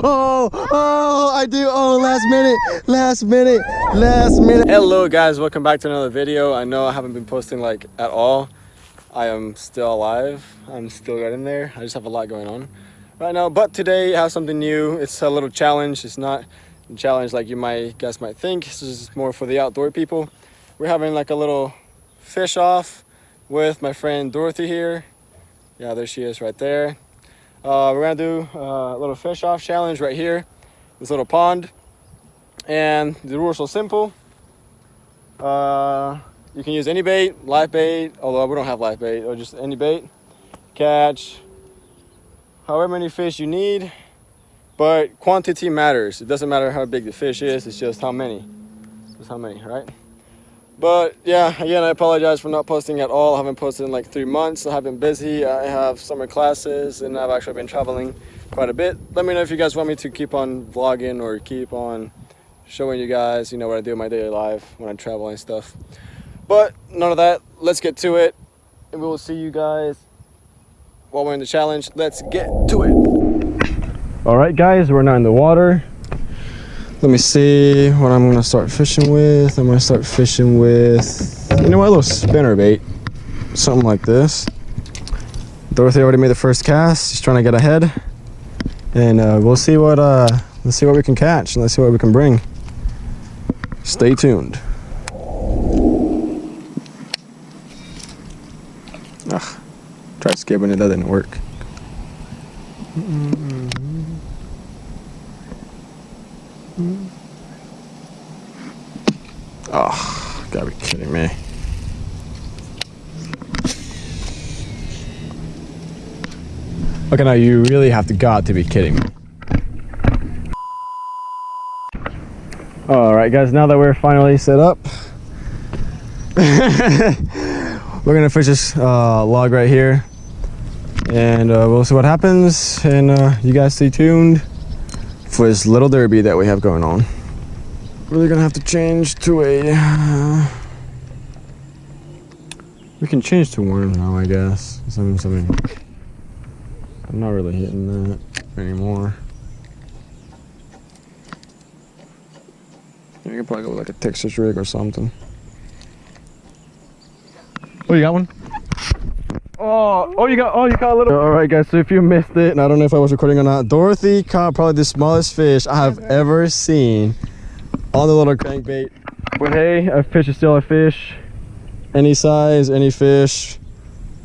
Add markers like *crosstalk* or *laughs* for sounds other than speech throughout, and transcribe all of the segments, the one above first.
Oh, oh, I do. Oh, last minute, last minute, last minute. Hello, guys. Welcome back to another video. I know I haven't been posting like at all. I am still alive. I'm still getting there. I just have a lot going on right now. But today I have something new. It's a little challenge. It's not a challenge like you might guys might think. This is more for the outdoor people. We're having like a little fish off with my friend Dorothy here. Yeah, there she is right there. Uh, we're gonna do a little fish off challenge right here, this little pond. And the rules are simple. Uh, you can use any bait, live bait, although we don't have live bait, or just any bait. Catch however many fish you need, but quantity matters. It doesn't matter how big the fish is, it's just how many. Just how many, right? But yeah again i apologize for not posting at all. I haven't posted in like three months. I have been busy. I have summer classes and i've actually been traveling quite a bit. Let me know if you guys want me to keep on vlogging or keep on showing you guys you know what i do in my daily life when i travel and stuff. But none of that. Let's get to it. And we will see you guys while we're in the challenge. Let's get to it. All right guys we're now in the water let me see what I'm gonna start fishing with. I'm gonna start fishing with, you know what, a little spinner bait. Something like this. Dorothy already made the first cast. She's trying to get ahead. And uh, we'll see what, uh, let's see what we can catch and let's see what we can bring. Stay tuned. Ugh, tried skipping it, that didn't work. Mm -mm. Oh, gotta be kidding me. Okay, now you really have to got to be kidding me. All right, guys, now that we're finally set up, *laughs* we're gonna fish this uh, log right here and uh, we'll see what happens and uh, you guys stay tuned for this little derby that we have going on. Really gonna have to change to a... Uh, we can change to worm now, I guess. Something, something. I'm not really hitting that anymore. You can probably go with like a Texas rig or something. Oh, you got one? Oh, oh, you got, oh, you got a little. All right, guys. So if you missed it, and I don't know if I was recording or not, Dorothy caught probably the smallest fish I have ever, ever seen on the little crankbait. But hey, a fish is still a fish. Any size, any fish.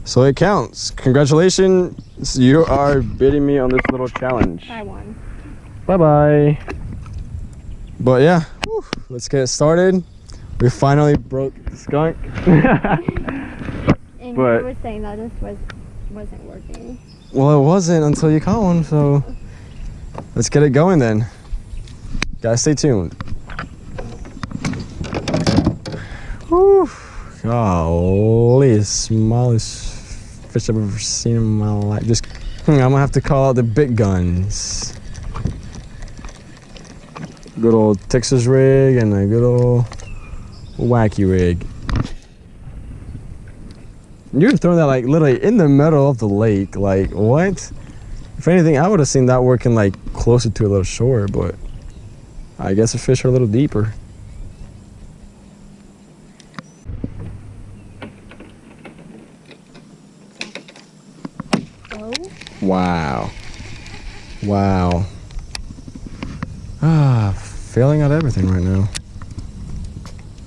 So it counts. Congratulations, you are beating me on this little challenge. I won. Bye-bye. But yeah, whew, let's get started. We finally broke the skunk. And *laughs* but, you were saying that this was, wasn't working. Well, it wasn't until you caught one, so let's get it going then. Guys, stay tuned. Whew. Golly, smallest fish I've ever seen in my life. Just, hmm, I'm gonna have to call out the big guns. Good old Texas rig and a good old wacky rig. You're throwing that like literally in the middle of the lake. Like what? If anything, I would have seen that working like closer to a little shore, but I guess the fish are a little deeper. Oh. Wow. Wow. Ah, failing at everything right now.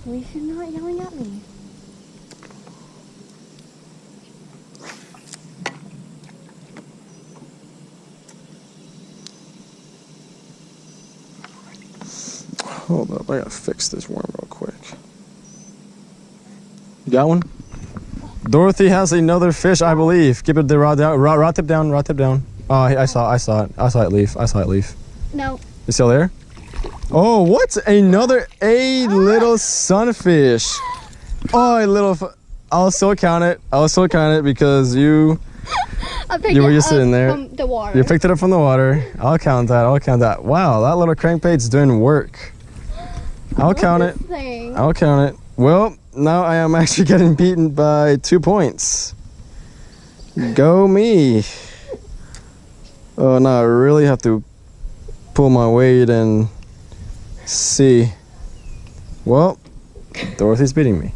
We should not yelling at me. Hold up, I gotta fix this worm real quick. You got one? Dorothy has another fish, I believe. Give it the rod down, rod, rod tip down, rod tip down. Oh, I saw, I saw it. I saw it leave. I saw it leave. No. It's still there? Oh, what? Another a little sunfish. Oh, a little. I'll still count it. I'll still count it because you. *laughs* you were just sitting there. From the water. You picked it up from the water. I'll count that. I'll count that. Wow, that little crankbait's doing work. I'll count it. Thing? I'll count it. Well, now I am *laughs* actually getting beaten by two points. Go me. Oh no, I really have to pull my weight and see. Well, Dorothy's beating me.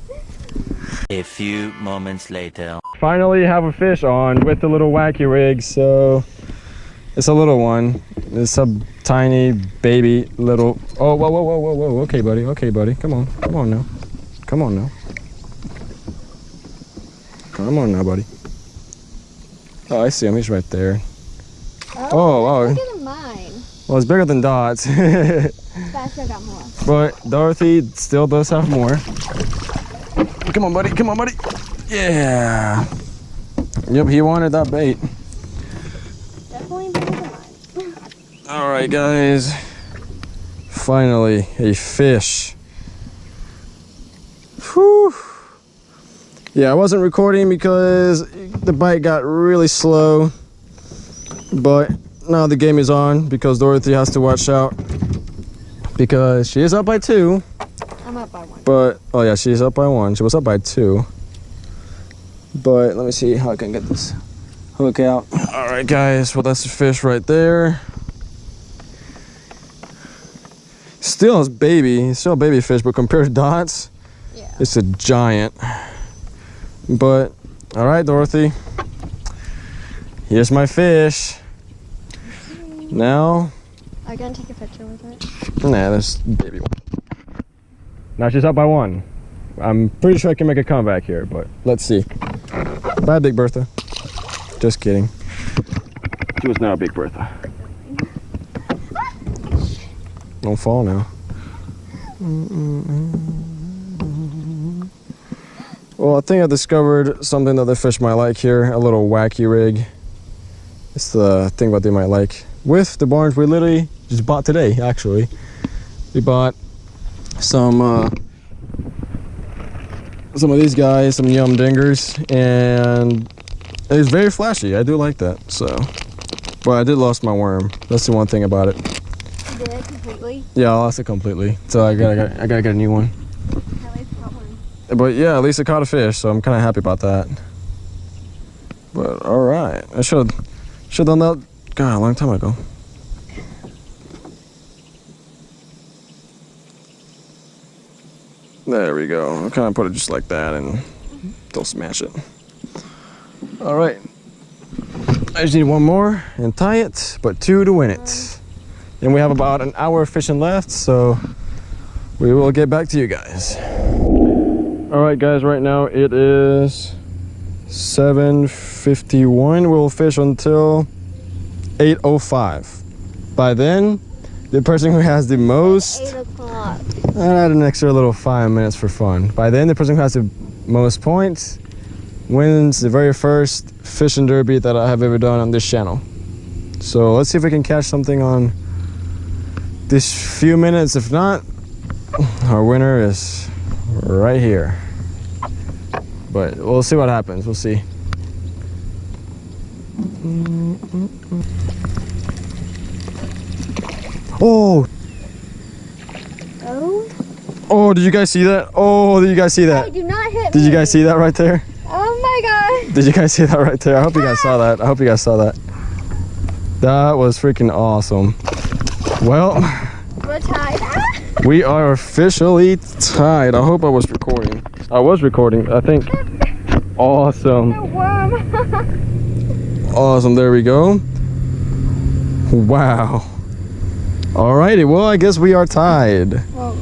A few moments later. Finally have a fish on with the little wacky rig, so it's a little one. It's a tiny baby little oh whoa whoa whoa whoa whoa okay buddy, okay buddy. Come on. Come on now. Come on now. Come on now, buddy. Oh I see him, he's right there. Oh, oh wow. Look at mine. Well it's bigger than Dot's. *laughs* Sebastian got more. But Dorothy still does have more. Come on, buddy. Come on, buddy. Yeah. Yep, he wanted that bait. Definitely bigger than mine. All right, guys. Finally, a fish. Whew. Yeah, I wasn't recording because the bite got really slow. But now the game is on because Dorothy has to watch out because she is up by two. I'm up by one. But oh yeah, she's up by one. She was up by two. But let me see how I can get this hook out. All right, guys. Well, that's the fish right there. Still, it's baby. Still a baby fish, but compared to Dots. It's a giant. But all right, Dorothy. Here's my fish. Now, Are you gonna take a picture with it? nah, this baby one. Now she's up by one. I'm pretty sure I can make a comeback here, but let's see. Bye, Big Bertha. Just kidding. She was now a Big Bertha. Don't fall now. Well, I think I discovered something that the fish might like here. A little wacky rig. It's the thing that they might like. With the barns we literally just bought today, actually. We bought some uh, some of these guys, some Yum Dingers, and it's very flashy. I do like that. So, but I did lost my worm. That's the one thing about it. You did it completely. Yeah, I lost it completely. So I gotta, I gotta get a new one. At least caught one. But yeah, at least I caught a fish, so I'm kind of happy about that. But all right, I should should done that. God, a long time ago. There we go. I'll kind of put it just like that, and don't smash it. All right. I just need one more and tie it, but two to win it. And we have about an hour of fishing left, so we will get back to you guys. All right, guys. Right now it is 7:51. We'll fish until 8:05. By then, the person who has the most Eight o'clock. I add an extra little five minutes for fun. By then, the person who has the most points wins the very first fishing derby that I have ever done on this channel. So let's see if we can catch something on this few minutes. If not, our winner is right here. But we'll see what happens. We'll see. Oh, Oh. oh, did you guys see that? Oh, did you guys see that? Do not hit Did me. you guys see that right there? Oh my god. Did you guys see that right there? I hope you guys saw that. I hope you guys saw that. That was freaking awesome. Well! We are officially tied. I hope I was recording. I was recording, I think. Awesome. *laughs* Awesome. There we go. Wow. Alrighty. Well, I guess we are tied. oh,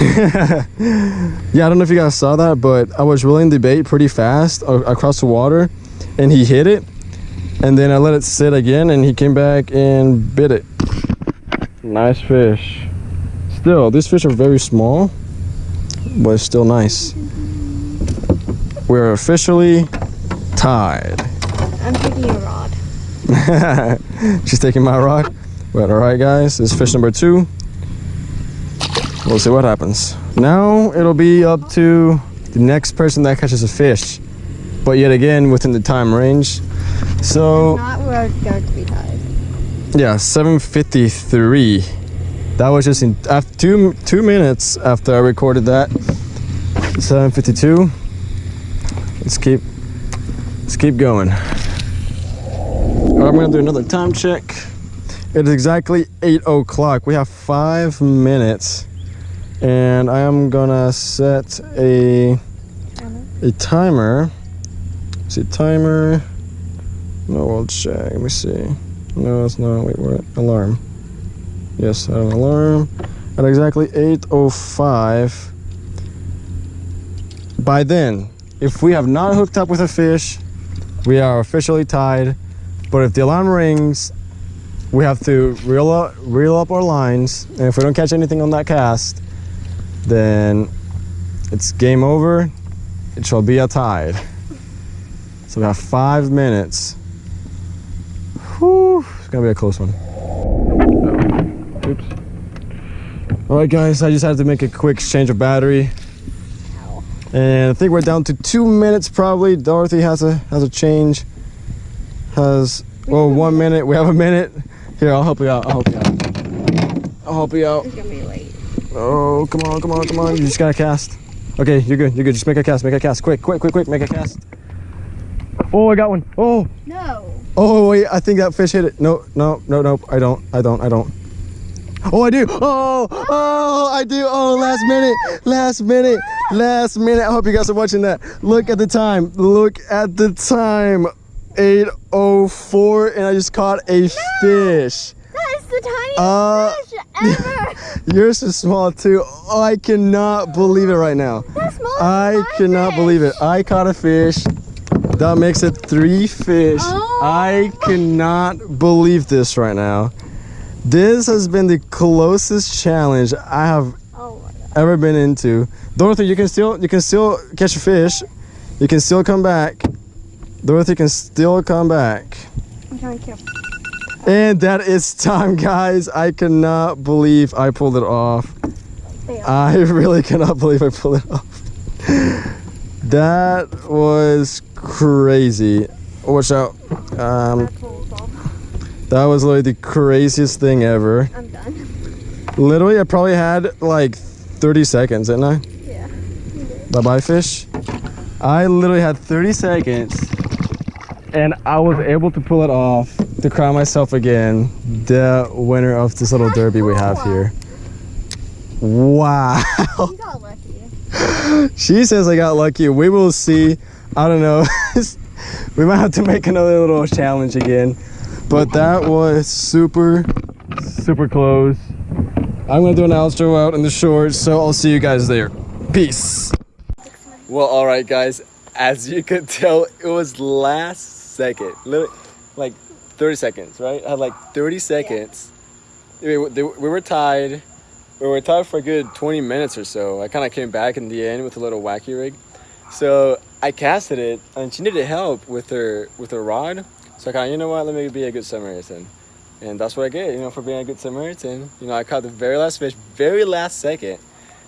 *laughs* yeah, I don't know if you guys saw that, but I was reeling the bait pretty fast across the water, and he hit it, and then I let it sit again, and he came back and bit it. Nice fish. Still, these fish are very small, but it's still nice. We're officially tied. I'm taking a rod. *laughs* She's taking my rod. But all right, guys, this is fish number two. We'll see what happens. Now it'll be up to the next person that catches a fish, but yet again within the time range. So Not we're going to be tied. yeah, 7:53. That was just in after two two minutes after I recorded that. 7:52. Let's keep let's keep going. I'm gonna do another time check. It is exactly 8 o'clock. We have five minutes. And I am gonna set a a timer. See timer. No, we'll check. Let me see. No, it's not. Wait, what? Alarm. Yes, an alarm. At exactly 8.05. By then, if we have not hooked up with a fish, we are officially tied. But if the alarm rings, we have to reel up, reel up our lines. And if we don't catch anything on that cast, then it's game over. It shall be a tide. So we have five minutes. Whew, it's gonna be a close one. Oops. All right, guys, I just had to make a quick exchange of battery. And I think we're down to two minutes probably. Dorothy has a has a change. Has well oh, one minute. We have a minute. Here, I'll help you out. I'll help you out. I'll help you out. It's gonna be late. Oh, come on, come on, come on. You just gotta cast. Okay, you're good. You're good. Just make a cast. Make a cast. Quick, quick, quick, quick. Make a cast. Oh, I got one. Oh, No. oh, wait. I think that fish hit it. No, no, no, no. I don't. I don't. I don't. Oh, I do. Oh, oh, I do. Oh, last minute. Last minute. Last minute. I hope you guys are watching that. Look at the time. Look at the time. 8.04 and I just caught a fish. That is the tiniest Uh, fish *laughs* ever. Yours is small too. Oh, I cannot believe it right now. I cannot fish. believe it. I caught a fish. That makes it three fish. Oh. I cannot believe this right now. This has been the closest challenge I have Oh ever been into. Dorothy, you can still you can still catch a fish. You can still come back. Dorothy can still come back. To kill. And that is time, guys. I cannot believe I pulled it off. I really cannot believe I pulled it off. That was crazy. Watch out. Um, I pulled off. That was literally the craziest thing ever. I'm done. Literally, I probably had like 30 seconds, didn't I? Yeah. Bye bye, fish. I literally had 30 seconds and I was able to pull it off to crown myself again the winner of this little derby we have here. Wow. You *laughs* got lucky. She says I got lucky. We will see. I don't know. *laughs* we might have to make another little challenge again. But that was super, super close. I'm gonna do an outro out in the shorts, so I'll see you guys there. Peace. Well, all right, guys. As you could tell, it was last second, literally, like 30 seconds, right? I had like 30 seconds. We, we we were tied. We were tied for a good 20 minutes or so. I kind of came back in the end with a little wacky rig. So I casted it, and she needed help with her with her rod. So I kind of, you know what? Let me be a good Samaritan, and that's what I get, you know, for being a good Samaritan. You know, I caught the very last fish, very last second.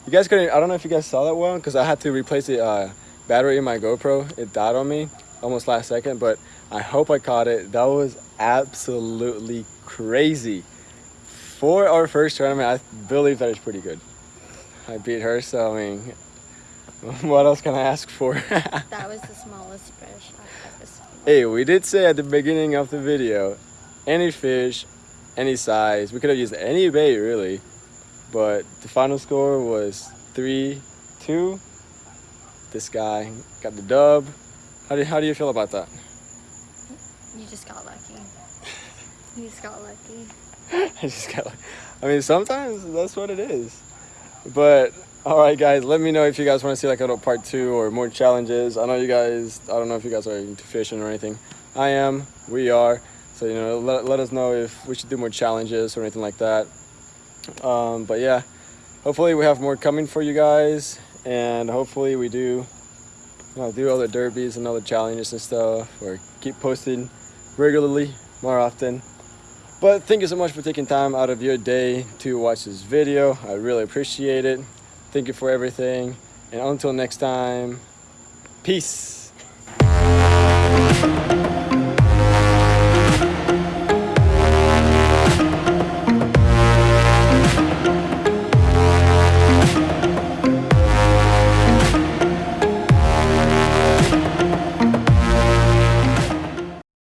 You guys couldn't. I don't know if you guys saw that well, because I had to replace the uh, battery in my GoPro. It died on me almost last second, but I hope I caught it. That was absolutely crazy. For our first tournament, I believe that is pretty good. I beat her, so I mean, *laughs* what else can I ask for? *laughs* That was the smallest fish I've ever seen. hey, we did say at the beginning of the video, any fish, any size. We could have used any bait really, but the final score was three, two. This guy got the dub. How do how do you feel about that? You just got lucky. *laughs* You just got lucky. I just got. lucky. I mean, sometimes that's what it is. But all right, guys, let me know if you guys want to see like a little part two or more challenges. I know you guys. I don't know if you guys are into fishing or anything. I am. We are. So you know, let, let us know if we should do more challenges or anything like that. Um, but yeah, hopefully we have more coming for you guys, and hopefully we do. You know, do other derbies and other challenges and stuff, or keep posting regularly more often. But thank you so much for taking time out of your day to watch this video. I really appreciate it. Thank you for everything. And until next time, peace.